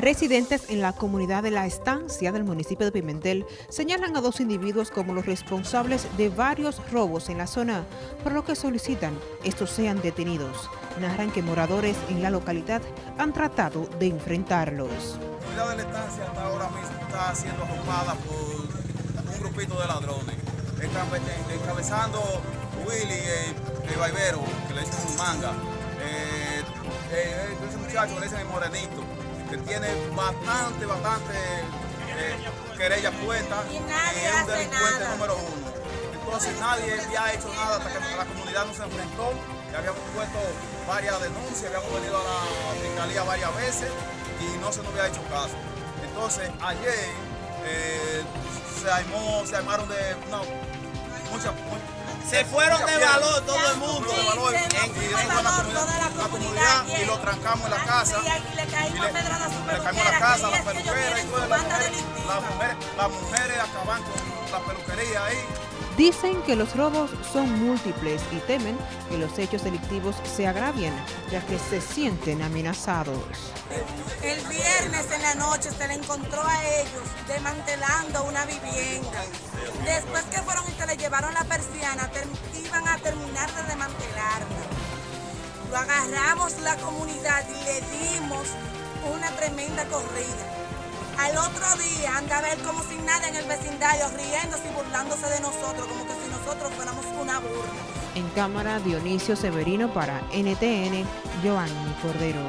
Residentes en la comunidad de La Estancia del municipio de Pimentel señalan a dos individuos como los responsables de varios robos en la zona, por lo que solicitan estos sean detenidos. Narran que moradores en la localidad han tratado de enfrentarlos. La comunidad de La Estancia hasta ahora mismo está siendo ocupada por un grupito de ladrones, encabezando Willy, el, el vaivero, que le dicen manga, eh, eh, ese muchacho le dicen el morenito, que tiene bastante, bastante eh, querella puesta y, nadie es un delincuente nada. número uno. Entonces nadie había hecho nada hasta que la comunidad no se enfrentó, ya habíamos puesto varias denuncias, habíamos venido a la fiscalía varias veces y no se nos había hecho caso. Entonces ayer eh, se, armó, se armaron de no, muchas se fueron de valor todo el mundo. Sí, se nos valor comunidad, toda la comunidad y lo trancamos en la casa. Y le caímos Y le- a pedradas a su le caímos a la casa, que la que peluquera y su las mujeres, las mujeres, las mujeres acaban con la peluquería ahí. Dicen que los robos son múltiples y temen que los hechos delictivos se agravien, ya que se sienten amenazados. El viernes en la noche se le encontró a ellos desmantelando una vivienda. Después que fueron y se le llevaron la iban a terminar de desmantelarla. Lo agarramos la comunidad y le dimos una tremenda corrida. Al otro día anda a ver como sin nada en el vecindario, riéndose y burlándose de nosotros, como que si nosotros fuéramos una burla. En cámara Dionisio Severino para NTN, Giovanni Cordero.